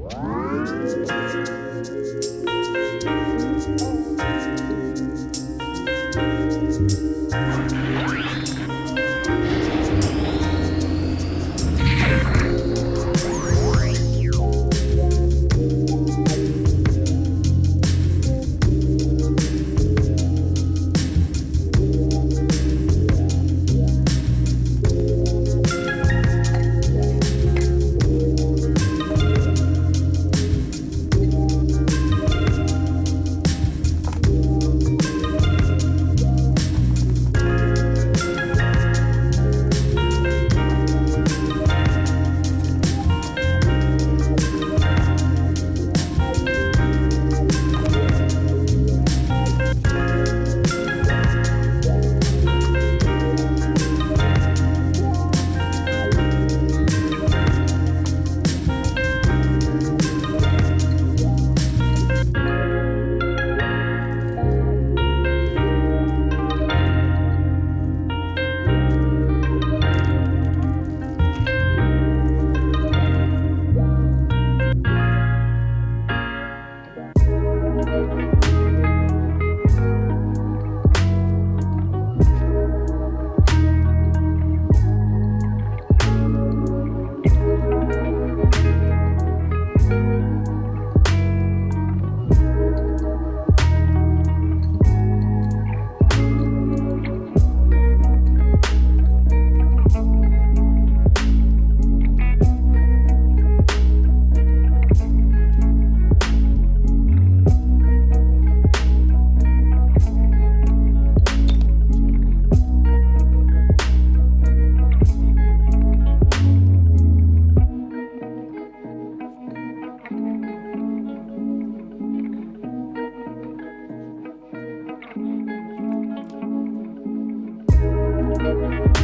Thank you Música